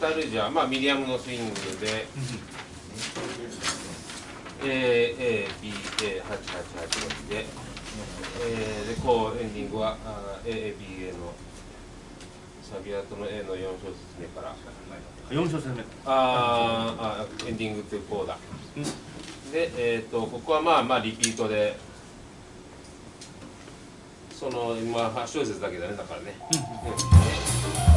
タルジャ、まあ、ミディアムのスイングで、A、A、B、A、8、8、8で、えー、で、こう、エンディングは、A、A、B、A の、サビあとの A の4小節目から、4小節目。あーあ、エンディングってこうだ。で、えっ、と、ここはまあまあリピートで、その、今、8小節だけだね、だからね。うん。